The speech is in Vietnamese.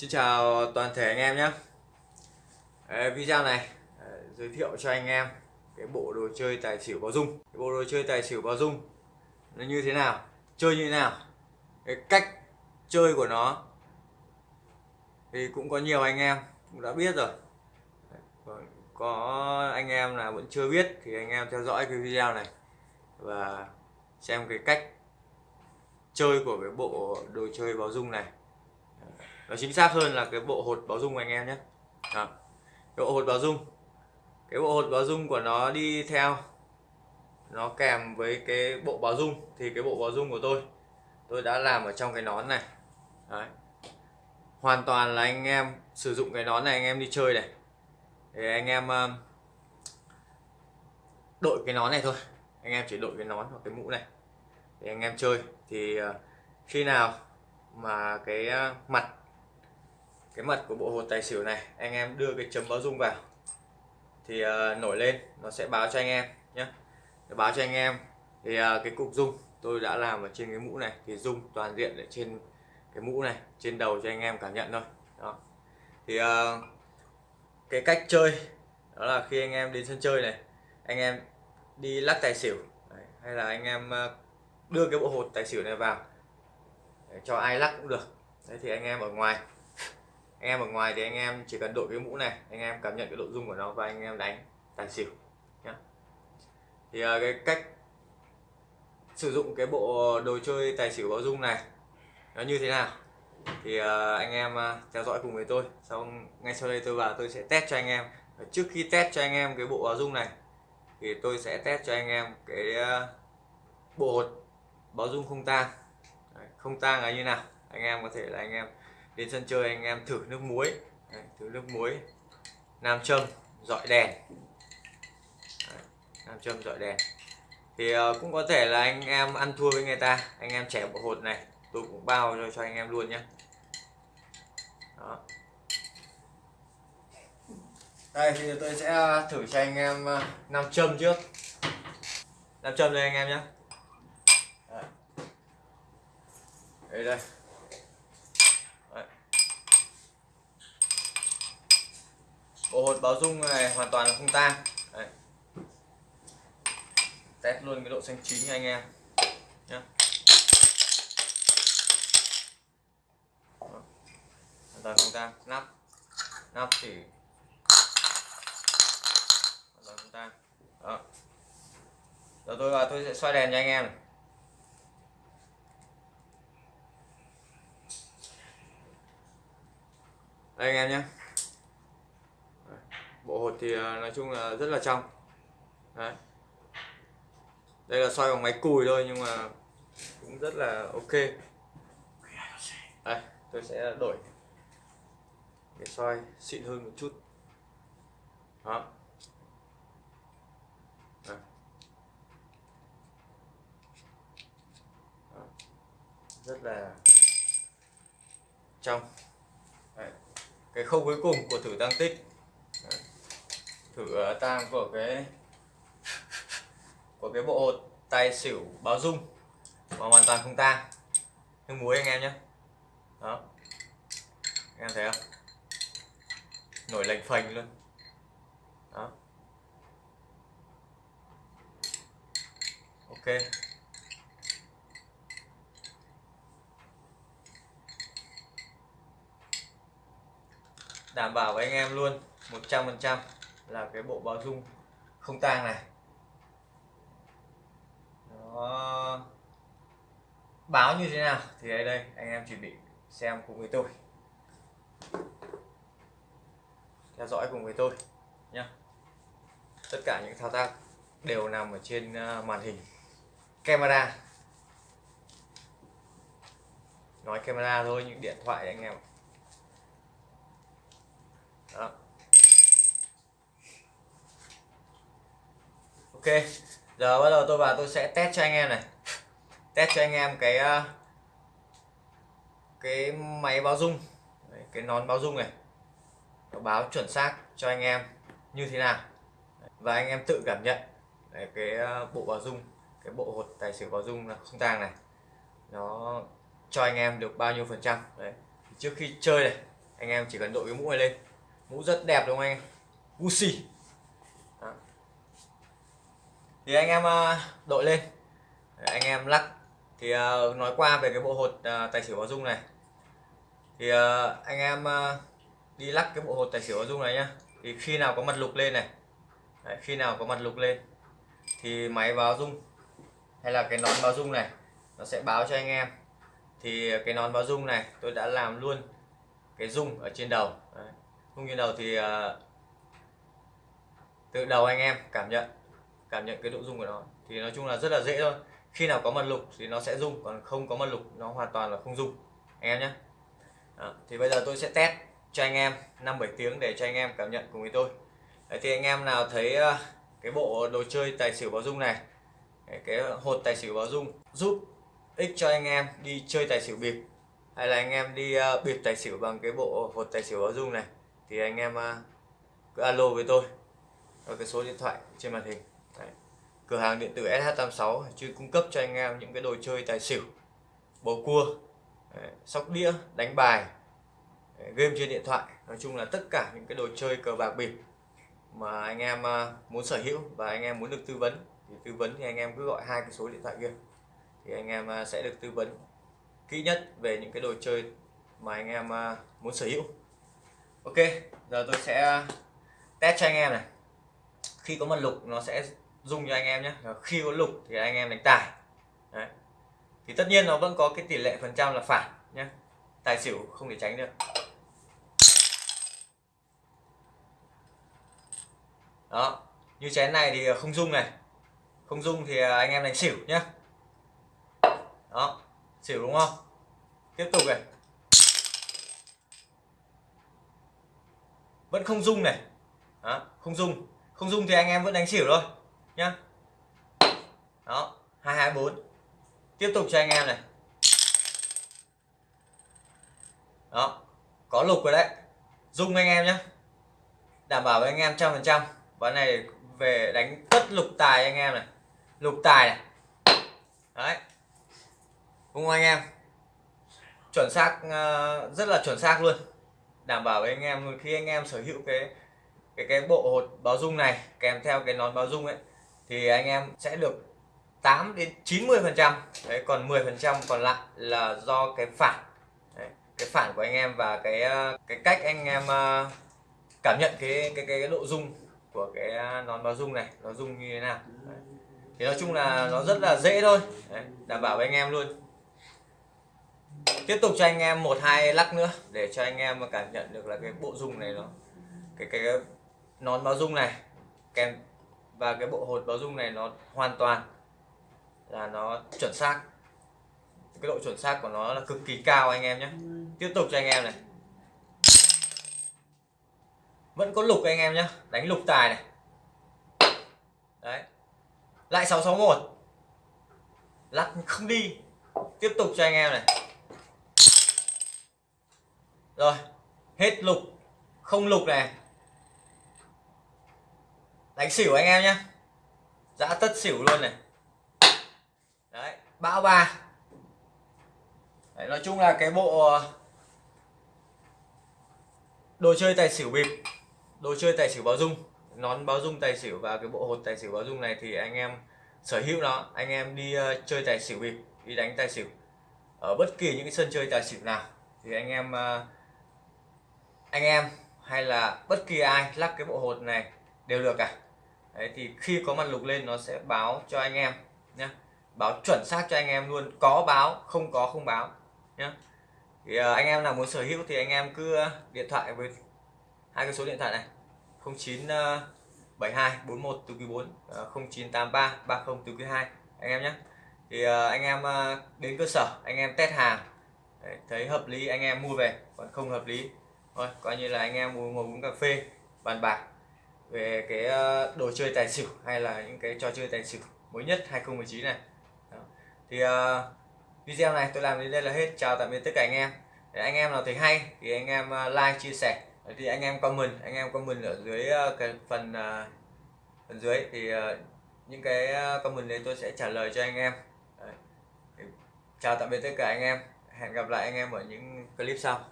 Xin chào toàn thể anh em nhé. Video này à, giới thiệu cho anh em cái bộ đồ chơi tài xỉu báo dung. Cái bộ đồ chơi tài xỉu báo dung nó như thế nào chơi như thế nào cái cách chơi của nó thì cũng có nhiều anh em cũng đã biết rồi. Còn có anh em là vẫn chưa biết thì anh em theo dõi cái video này và xem cái cách chơi của cái bộ đồ chơi báo dung này nó chính xác hơn là cái bộ hột báo dung của anh em nhé. Đó. cái bộ hột báo dung. Cái bộ hột báo dung của nó đi theo, nó kèm với cái bộ báo dung. Thì cái bộ báo dung của tôi tôi đã làm ở trong cái nón này. Đấy. hoàn toàn là anh em sử dụng cái nón này, anh em đi chơi này. Thì anh em um, đội cái nón này thôi. Anh em chỉ đội cái nón hoặc cái mũ này. Để anh em chơi. Thì uh, khi nào mà cái uh, mặt cái mặt của bộ hột tài xỉu này anh em đưa cái chấm báo dung vào. Thì uh, nổi lên nó sẽ báo cho anh em nhé để báo cho anh em thì uh, cái cục dung tôi đã làm ở trên cái mũ này thì dung toàn diện ở trên cái mũ này trên đầu cho anh em cảm nhận thôi. Đó. Thì uh, cái cách chơi đó là khi anh em đến sân chơi này anh em đi lắc tài xỉu Đấy, hay là anh em đưa cái bộ hột tài xỉu này vào để cho ai lắc cũng được. Đấy thì anh em ở ngoài anh em ở ngoài thì anh em chỉ cần đội cái mũ này anh em cảm nhận cái độ rung của nó và anh em đánh tài xỉu nhá. Thì uh, cái cách sử dụng cái bộ đồ chơi tài xỉu báo dung này nó như thế nào? Thì uh, anh em uh, theo dõi cùng với tôi xong ngay sau đây tôi vào tôi sẽ test cho anh em. Trước khi test cho anh em cái bộ báo dung này thì tôi sẽ test cho anh em cái uh, bộ hột báo dung không tang. Không tang là như nào? Anh em có thể là anh em đến sân chơi anh em thử nước muối. Đấy, thử nước muối. Nam châm dọi đèn. Đấy, nam châm dọi đèn. Thì uh, cũng có thể là anh em ăn thua với người ta. Anh em trẻ bộ hột này tôi cũng bao cho, cho anh em luôn nhé đó. Đây thì tôi sẽ ờ, thử cho anh em uh, nam châm trước. Nam châm đây anh em nhé đây đây. Bộ hột báo dung này hoàn toàn là không tan Đấy. test luôn cái độ xanh chín cho anh em. Nhá. Hoàn toàn không tan nắp. Nắp chỉ hoàn toàn không tan đó. Giờ tôi vào tôi sẽ xoay đèn cho anh em này. đây anh em nhé bộ hột thì à, nói chung là rất là trong Đấy. đây là soi bằng máy cùi thôi nhưng mà cũng rất là ok đây, tôi sẽ đổi cái soi xịn hơn một chút đó Đây. Đó. rất là trong Đấy. cái khâu cuối cùng của thử tăng tích thử ờ, tang của cái của cái bộ tay xỉu báo dung, mà hoàn toàn không tang nước muối anh em nhé đó. Anh em thấy không? Nổi lành phành luôn. Đó. Ok. Đảm bảo với anh em luôn 100% là cái bộ báo dung không tang này. Nó báo như thế nào thì đây đây, anh em chuẩn bị xem cùng với tôi. Theo dõi cùng với tôi nhé tất cả những thao tác đều nằm ở trên ờ, màn hình. Camera. Nói camera thôi, những điện thoại anh em đó. Ok giờ bắt đầu tôi vào tôi sẽ test cho anh em này. Test cho anh em cái ờ, cái máy báo dung cái nón báo dung này. Nó báo chuẩn xác cho anh em như thế nào. Và anh em tự cảm nhận. Đấy, cái ờ, bộ báo dung cái bộ hột tài xỉu báo dung là không tang này nó cho anh em được bao nhiêu phần trăm. Đấy. trước khi chơi này anh em chỉ cần đội cái mũ này lên. Mũ rất đẹp đúng không anh em? Gucci thì anh em ờ, đội lên. Anh em lắc. Thì ờ, nói qua về cái bộ hột ờ, tài xỉu báo dung này. Thì anh em đi lắc cái bộ hột tài xỉu báo dung này nhá. Thì khi nào có mặt lục lên này. Đấy, khi nào có mặt lục lên. Thì máy báo dung hay là cái nón báo dung này nó sẽ báo cho anh em. Thì cái nón báo dung này tôi đã làm luôn cái dung ở trên đầu. Đấy. dung trên đầu thì uh, từ đầu anh em cảm nhận cảm nhận cái độ dung của nó. Thì nói chung là rất là dễ thôi. Khi nào có mật lục thì nó sẽ rung còn không có mật lục nó hoàn toàn là không rung. Anh em nhé. Thì bây giờ tôi sẽ test cho anh em 5 7 tiếng để cho anh em cảm nhận cùng với tôi. Đấy, thì anh em nào thấy uh, cái bộ đồ chơi tài xỉu báo dung này cái hột tài xỉu báo dung giúp ích cho anh em đi chơi tài xỉu bịp hay là anh em đi uh, bịp tài xỉu bằng cái bộ hột tài xỉu báo dung này thì anh em uh, cứ alo với tôi. Ở cái số điện thoại trên màn hình cửa hàng điện tử SH86 chuyên cung cấp cho anh em những cái đồ chơi tài xỉu, bầu cua sóc đĩa, đánh bài game trên điện thoại. Nói chung là tất cả những cái đồ chơi cờ bạc bịp mà anh em à, muốn sở hữu và anh em muốn được tư vấn, thì tư vấn thì anh em cứ gọi hai cái số điện thoại kia, thì anh em à, sẽ được tư vấn kỹ nhất về những cái đồ chơi mà anh em à, muốn sở hữu. Ok, giờ tôi sẽ test cho anh em này. Khi có mật lục, nó sẽ dùng cho anh em nhé. Khi có lục thì anh em đánh tài. Đấy. thì tất nhiên nó vẫn có cái tỷ lệ phần trăm là phản nhé. Tài xỉu không thể tránh được. Đó. Như chén này thì không dung này. Không dung thì anh em đánh xỉu nhé. Đó. Xỉu đúng không? Tiếp tục này. Vẫn không dung này. Đó, không dung. Không dung thì anh em vẫn đánh xỉu thôi nhá. Đó, hai hai, bốn. Tiếp tục cho anh em này. Đó, có lục rồi đấy. Dung anh em nhé đảm bảo với anh em trăm phần trăm. Ván này về đánh tất lục tài anh em này. Lục tài này. Đấy. Đúng không anh em. Chuẩn xác ờ, rất là chuẩn xác luôn. Đảm bảo với anh em, khi anh em sở hữu cái cái cái bộ hột báo dung này, kèm theo cái nón báo dung ấy thì anh em sẽ được 8 đến 90 phần trăm. Đấy còn 10 phần trăm còn lại là do cái phản. Đấy, cái phản của anh em và cái ờ, cái cách anh em ờ, cảm nhận cái cái cái, cái độ dung của cái ờ, nón báo dung này nó dung như thế nào. Đấy. thì nói chung là nó rất là dễ thôi. Đấy, đảm bảo với anh em luôn. Tiếp tục cho anh em một hai lắc nữa để cho anh em cảm nhận được là cái bộ dung này nó cái cái, cái nón báo dung này. Kèm và cái bộ hột báo dung này nó hoàn toàn là nó chuẩn xác. Cái độ chuẩn xác của nó là cực kỳ cao anh em nhé. Tiếp tục cho anh em này. Vẫn có lục anh em nhé. Đánh lục tài này. Đấy. Lại 661 lắc không đi. Tiếp tục cho anh em này. Rồi. Hết lục. Không lục này đánh xỉu anh em nhé dã tất xỉu luôn này. Đấy bão ba. Đấy, nói chung là cái bộ ờ, đồ chơi tài xỉu bịp đồ chơi tài xỉu báo dung nón báo dung tài xỉu và cái bộ hột tài xỉu báo dung này thì anh em sở hữu nó. Anh em đi uh, chơi tài xỉu bịp đi đánh tài xỉu. Ở bất kỳ những cái sân chơi tài xỉu nào thì anh em uh, anh em hay là bất kỳ ai lắc cái bộ hột này đều được cả. Đấy, thì khi có mặt lục lên nó sẽ báo cho anh em nhé báo chuẩn xác cho anh em luôn có báo không có không báo nhé thì uh, anh em nào muốn sở hữu thì anh em cứ ờ, điện thoại với hai cái số điện thoại này. 0972 41 từ quý 4 0983 30 từ quý 2 anh em nhé thì uh, anh em uh, đến cơ sở anh em test hàng Đấy, thấy hợp lý anh em mua về còn không hợp lý thôi coi như là anh em ngồi uống cà phê bàn bạc về cái ờ, đồ chơi tài xỉu hay là những cái trò chơi tài xỉu mới nhất 2019 này. Đó. thì uh, video này tôi làm đến đây là hết. Chào tạm biệt tất cả anh em. Để anh em nào thấy hay thì anh em ờ, like chia sẻ. Thì anh em comment anh em comment ở dưới cái phần uh, phần dưới thì uh, những cái comment đấy tôi sẽ trả lời cho anh em. Đấy. chào tạm biệt tất cả anh em. Hẹn gặp lại anh em ở những clip sau.